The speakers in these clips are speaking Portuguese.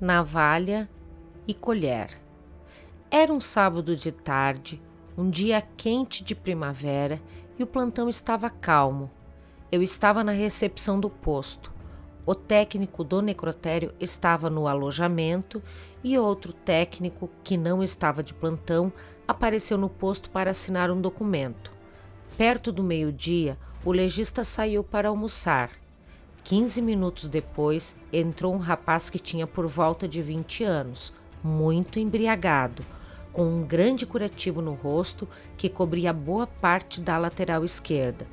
navalha e colher. Era um sábado de tarde, um dia quente de primavera e o plantão estava calmo. Eu estava na recepção do posto. O técnico do necrotério estava no alojamento e outro técnico, que não estava de plantão, apareceu no posto para assinar um documento. Perto do meio-dia, o legista saiu para almoçar. Quinze minutos depois, entrou um rapaz que tinha por volta de 20 anos, muito embriagado, com um grande curativo no rosto que cobria boa parte da lateral esquerda.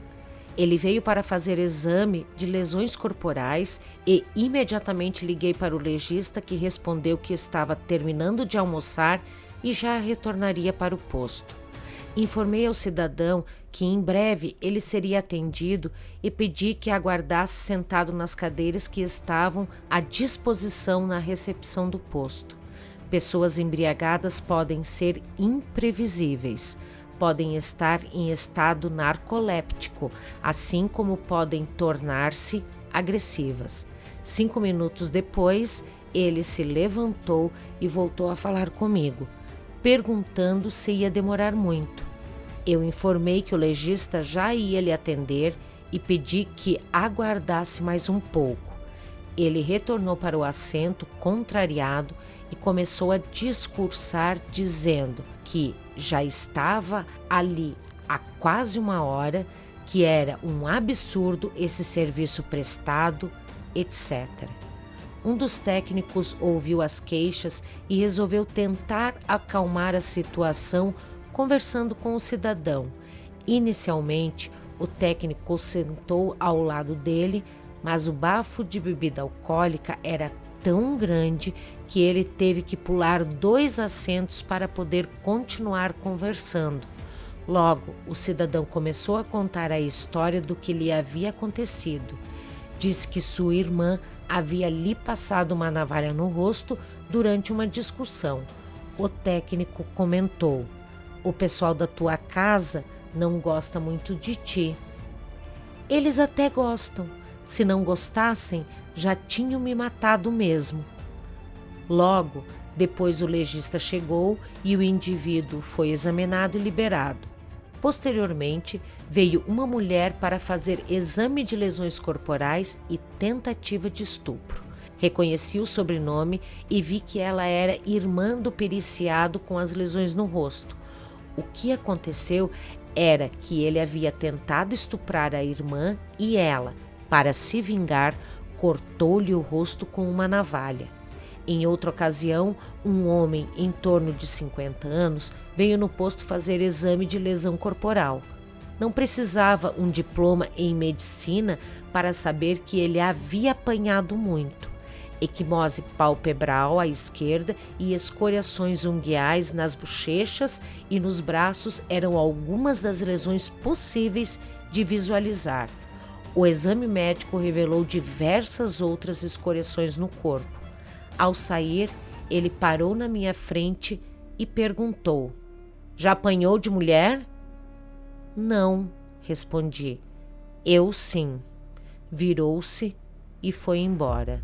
Ele veio para fazer exame de lesões corporais e imediatamente liguei para o legista que respondeu que estava terminando de almoçar e já retornaria para o posto. Informei ao cidadão que em breve ele seria atendido e pedi que aguardasse sentado nas cadeiras que estavam à disposição na recepção do posto. Pessoas embriagadas podem ser imprevisíveis podem estar em estado narcoléptico, assim como podem tornar-se agressivas. Cinco minutos depois, ele se levantou e voltou a falar comigo, perguntando se ia demorar muito. Eu informei que o legista já ia lhe atender e pedi que aguardasse mais um pouco. Ele retornou para o assento, contrariado, e começou a discursar, dizendo que já estava ali há quase uma hora, que era um absurdo esse serviço prestado, etc. Um dos técnicos ouviu as queixas e resolveu tentar acalmar a situação conversando com o cidadão. Inicialmente, o técnico sentou ao lado dele, mas o bafo de bebida alcoólica era tão grande que ele teve que pular dois assentos para poder continuar conversando. Logo, o cidadão começou a contar a história do que lhe havia acontecido. Disse que sua irmã havia lhe passado uma navalha no rosto durante uma discussão. O técnico comentou: O pessoal da tua casa não gosta muito de ti. Eles até gostam. Se não gostassem, já tinham me matado mesmo. Logo, depois o legista chegou e o indivíduo foi examinado e liberado. Posteriormente, veio uma mulher para fazer exame de lesões corporais e tentativa de estupro. Reconheci o sobrenome e vi que ela era irmã do periciado com as lesões no rosto. O que aconteceu era que ele havia tentado estuprar a irmã e ela, para se vingar, cortou-lhe o rosto com uma navalha. Em outra ocasião, um homem em torno de 50 anos veio no posto fazer exame de lesão corporal. Não precisava um diploma em medicina para saber que ele havia apanhado muito. Equimose palpebral à esquerda e escoriações unguiais nas bochechas e nos braços eram algumas das lesões possíveis de visualizar. O exame médico revelou diversas outras escoriações no corpo. Ao sair, ele parou na minha frente e perguntou: Já apanhou de mulher? Não, respondi. Eu sim. Virou-se e foi embora.